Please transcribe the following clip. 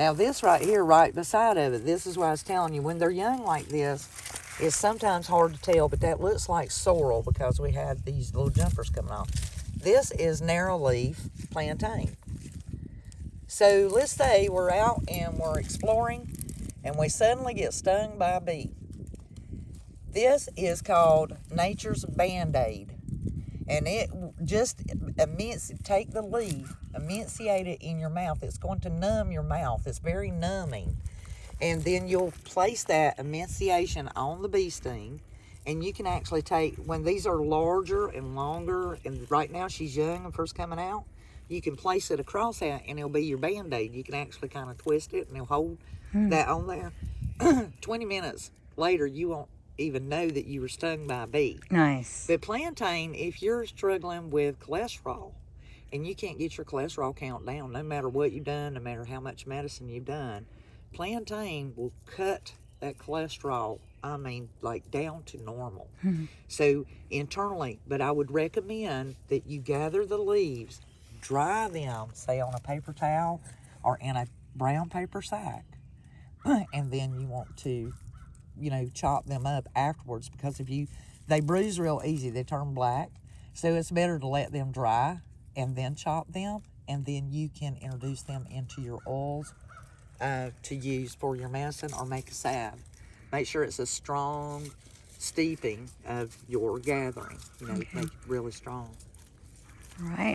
Now this right here, right beside of it, this is what I was telling you. When they're young like this, it's sometimes hard to tell, but that looks like sorrel because we had these little jumpers coming off. This is narrow leaf plantain. So let's say we're out and we're exploring and we suddenly get stung by a bee. This is called nature's band-aid. And it just immense take the leaf, emaciate it in your mouth. It's going to numb your mouth. It's very numbing. And then you'll place that emaciation on the bee sting. And you can actually take, when these are larger and longer, and right now she's young and first coming out, you can place it across that and it'll be your band-aid. You can actually kind of twist it and it'll hold hmm. that on there. 20 minutes later, you won't even know that you were stung by a bee. Nice. But plantain, if you're struggling with cholesterol and you can't get your cholesterol count down, no matter what you've done, no matter how much medicine you've done, plantain will cut that cholesterol, I mean, like down to normal. Hmm. So internally, but I would recommend that you gather the leaves, dry them, say on a paper towel or in a brown paper sack, and then you want to you know, chop them up afterwards because if you, they bruise real easy, they turn black. So it's better to let them dry and then chop them, and then you can introduce them into your oils uh, to use for your medicine or make a salve. Make sure it's a strong steeping of your gathering, you know, make it really strong. All right.